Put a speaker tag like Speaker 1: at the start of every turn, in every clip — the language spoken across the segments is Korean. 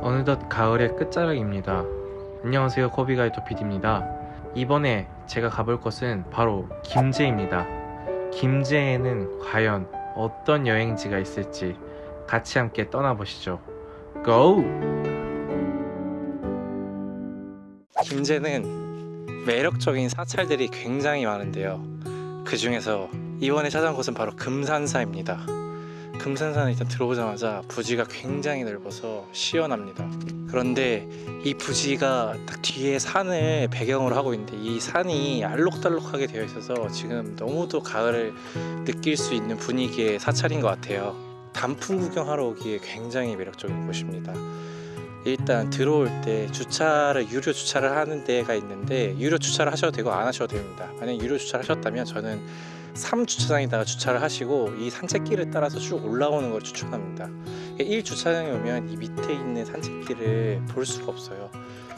Speaker 1: 어느덧 가을의 끝자락입니다. 안녕하세요 코비가이토 PD입니다. 이번에 제가 가볼 곳은 바로 김제입니다. 김제에는 과연 어떤 여행지가 있을지 같이 함께 떠나보시죠. 고! 김제는 매력적인 사찰들이 굉장히 많은데요. 그 중에서 이번에 찾아온 곳은 바로 금산사입니다. 금산산에 일단 들어오자마자 부지가 굉장히 넓어서 시원합니다. 그런데 이 부지가 딱 뒤에 산을 배경으로 하고 있는데 이 산이 알록달록하게 되어 있어서 지금 너무도 가을을 느낄 수 있는 분위기의 사찰인 것 같아요. 단풍 구경하러 오기에 굉장히 매력적인 곳입니다. 일단 들어올 때 주차를 유료 주차를 하는 데가 있는데 유료 주차를 하셔도 되고 안 하셔도 됩니다. 만약 유료 주차를 하셨다면 저는 3주차장에다가 주차를 하시고 이 산책길을 따라서 쭉 올라오는 걸 추천합니다. 1주차장에 오면 이 밑에 있는 산책길을 볼 수가 없어요.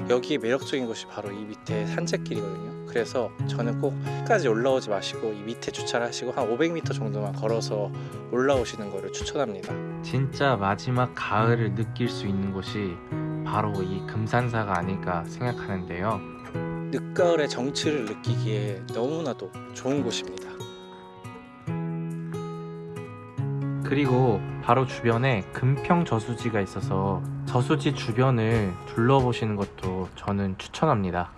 Speaker 1: 여기에 매력적인 것이 바로 이 밑에 산책길이거든요. 그래서 저는 꼭 끝까지 올라오지 마시고 이 밑에 주차를 하시고 한 500m 정도만 걸어서 올라오시는 것을 추천합니다. 진짜 마지막 가을을 느낄 수 있는 곳이 바로 이 금산사가 아닐까 생각하는데요. 늦가을의 정취를 느끼기에 너무나도 좋은 곳입니다. 그리고 바로 주변에 금평 저수지가 있어서 저수지 주변을 둘러보시는 것도 저는 추천합니다.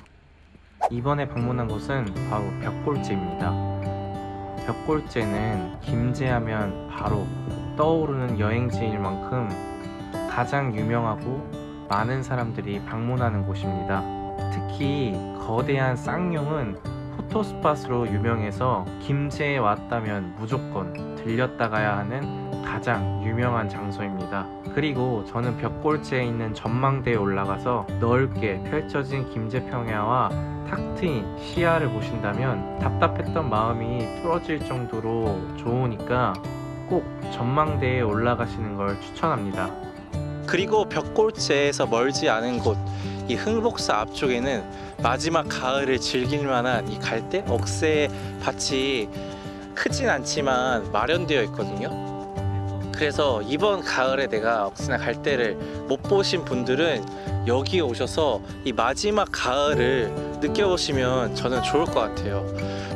Speaker 1: 이번에 방문한 곳은 바로 벽골제입니다. 벽골제는 김제하면 바로 떠오르는 여행지일 만큼 가장 유명하고 많은 사람들이 방문하는 곳입니다. 특히 거대한 쌍용은 포토스팟으로 유명해서 김제에 왔다면 무조건 들렸다 가야 하는 가장 유명한 장소입니다. 그리고 저는 벽골제에 있는 전망대에 올라가서 넓게 펼쳐진 김제평야와 탁 트인 시야를 보신다면 답답했던 마음이 뚫어질 정도로 좋으니까 꼭 전망대에 올라가시는 걸 추천합니다. 그리고 벽골제에서 멀지 않은 곳 이 흥복사 앞쪽에는 마지막 가을을 즐길 만한 이 갈대 억새 밭이 크진 않지만 마련되어 있거든요. 그래서 이번 가을에 내가 억새나 갈대를 못 보신 분들은 여기에 오셔서 이 마지막 가을을 느껴보시면 저는 좋을 것 같아요.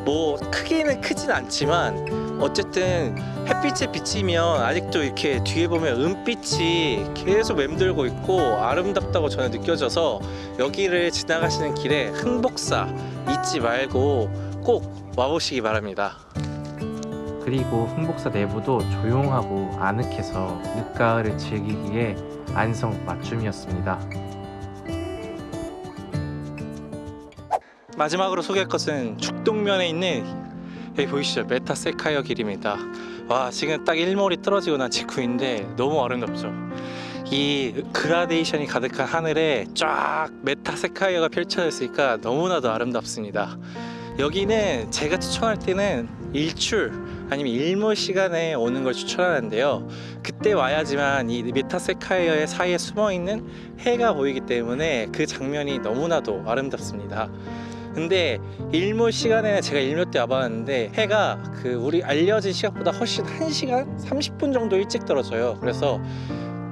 Speaker 1: 뭐 크기는 크진 않지만 어쨌든 햇빛에 비치면 아직도 이렇게 뒤에 보면 은빛이 계속 맴돌고 있고 아름답다고 저는 느껴져서 여기를 지나가시는 길에 흥복사 잊지 말고 꼭 와보시기 바랍니다. 그리고 흥복사 내부도 조용하고 아늑해서 늦가을을 즐기기에 안성 맞춤이었습니다. 마지막으로 소개할 것은 죽동면에 있는 여기 보이시죠? 메타세쿼이아 길입니다. 와 지금 딱 일몰이 떨어지고 난 직후인데 너무 아름답죠? 이 그라데이션이 가득한 하늘에 쫙 메타세쿼이아가 펼쳐져 있으니까 너무나도 아름답습니다. 여기는 제가 추천할 때는 일출 아니면 일몰 시간에 오는 걸 추천하는데요. 그때 와야지만 이 메타세쿼이아의 사이에 숨어 있는 해가 보이기 때문에 그 장면이 너무나도 아름답습니다. 근데 일몰 시간에는 제가 일몰 때 와봤는데 해가 그 우리 알려진 시각보다 훨씬 1시간 30분 정도 일찍 떨어져요. 그래서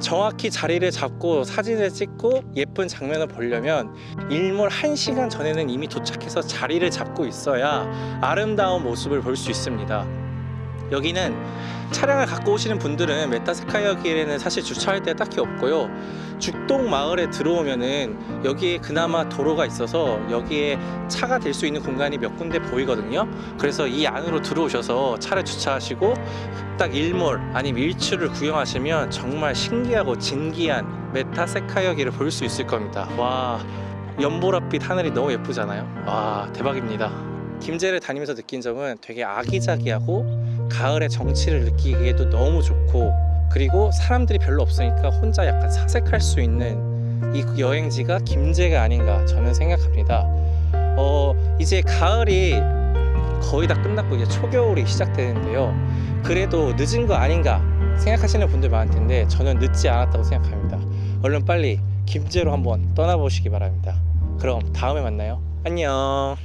Speaker 1: 정확히 자리를 잡고 사진을 찍고 예쁜 장면을 보려면 일몰 1시간 전에는 이미 도착해서 자리를 잡고 있어야 아름다운 모습을 볼 수 있습니다. 여기는 차량을 갖고 오시는 분들은 메타스카이어 길에는 사실 주차할 데 딱히 없고요. 죽동 마을에 들어오면은 여기에 그나마 도로가 있어서 여기에 차가 댈 수 있는 공간이 몇 군데 보이거든요. 그래서 이 안으로 들어오셔서 차를 주차하시고 딱 일몰 아니면 일출을 구경하시면 정말 신기하고 진기한 메타세쿼이아 길을 볼 수 있을 겁니다. 와 연보랏빛 하늘이 너무 예쁘잖아요. 와 대박입니다. 김제를 다니면서 느낀 점은 되게 아기자기하고 가을의 정취를 느끼기에도 너무 좋고 그리고 사람들이 별로 없으니까 혼자 약간 사색할 수 있는 이 여행지가 김제가 아닌가 저는 생각합니다. 어 이제 가을이 거의 다 끝났고 이제 초겨울이 시작되는데요. 그래도 늦은 거 아닌가 생각하시는 분들 많을 텐데 저는 늦지 않았다고 생각합니다. 얼른 빨리 김제로 한번 떠나보시기 바랍니다. 그럼 다음에 만나요. 안녕.